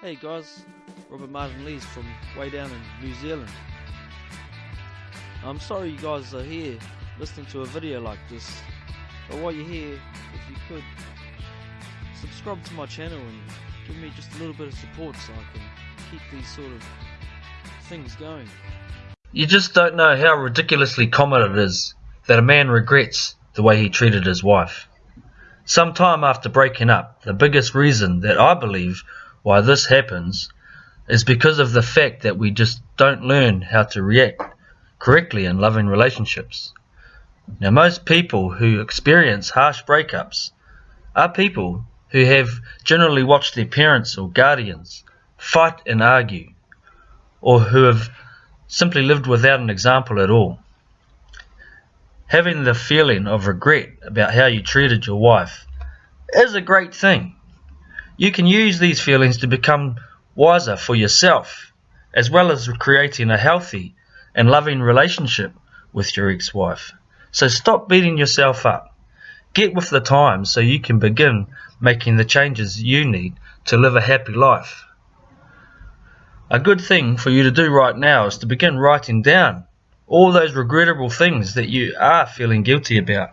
Hey guys, Robert Martin Lees from way down in New Zealand. I'm sorry you guys are here listening to a video like this, but while you're here, if you could, subscribe to my channel and give me just a little bit of support so I can keep these sort of things going. You just don't know how ridiculously common it is that a man regrets the way he treated his wife. Some time after breaking up, the biggest reason that I believe why this happens is because of the fact that we just don't learn how to react correctly in loving relationships. Now, most people who experience harsh breakups are people who have generally watched their parents or guardians fight and argue, or who have simply lived without an example at all. Having the feeling of regret about how you treated your wife is a great thing. You can use these feelings to become wiser for yourself, as well as creating a healthy and loving relationship with your ex wife. So stop beating yourself up. Get with the times so you can begin making the changes you need to live a happy life. A good thing for you to do right now is to begin writing down all those regrettable things that you are feeling guilty about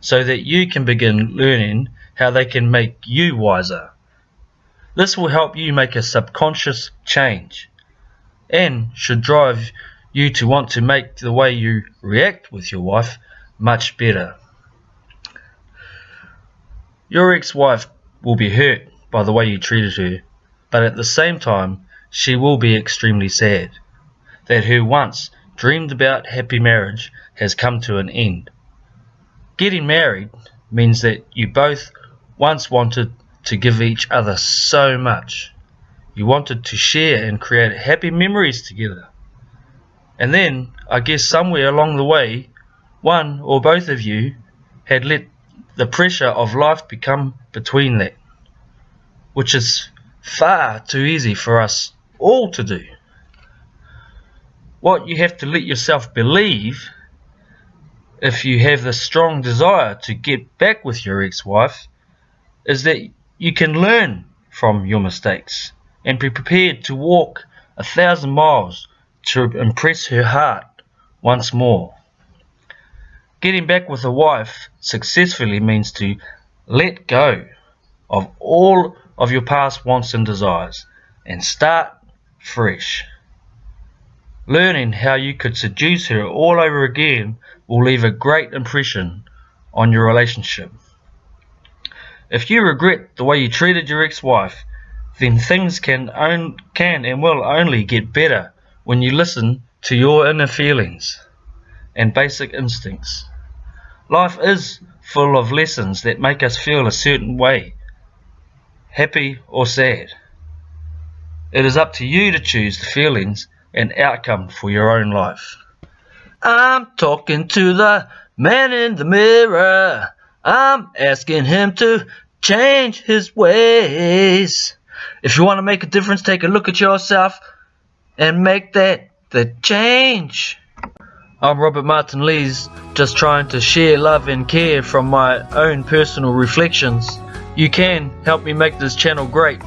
so that you can begin learning how they can make you wiser. This will help you make a subconscious change and should drive you to want to make the way you react with your wife much better. Your ex-wife will be hurt by the way you treated her, but at the same time she will be extremely sad that her once dreamed about happy marriage has come to an end. Getting married means that you both once wanted to give each other so much. You wanted to share and create happy memories together. And then, I guess somewhere along the way, one or both of you had let the pressure of life become between that, which is far too easy for us all to do. What you have to let yourself believe if you have the strong desire to get back with your ex-wife is that you can learn from your mistakes and be prepared to walk a thousand miles to impress her heart once more. Getting back with a wife successfully means to let go of all of your past wants and desires and start fresh. Learning how you could seduce her all over again will leave a great impression on your relationship. If you regret the way you treated your ex-wife, then things can, on, can and will only get better when you listen to your inner feelings and basic instincts. Life is full of lessons that make us feel a certain way, happy or sad. It is up to you to choose the feelings and outcome for your own life. I'm talking to the man in the mirror. I'm asking him to change his ways. If you want to make a difference, take a look at yourself and make that the change. I'm Robert Martin Lees, just trying to share love and care from my own personal reflections. You can help me make this channel great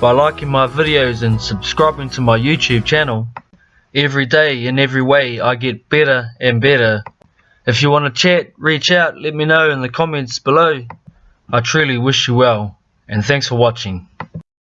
by liking my videos and subscribing to my YouTube channel. Every day in every way I get better and better if you want to chat, reach out, let me know in the comments below. I truly wish you well, and thanks for watching.